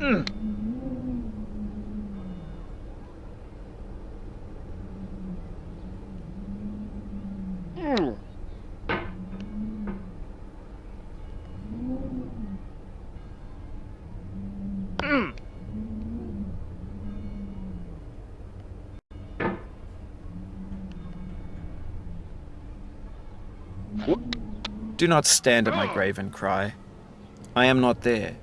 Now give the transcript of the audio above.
Do not stand at my grave and cry. I am not there.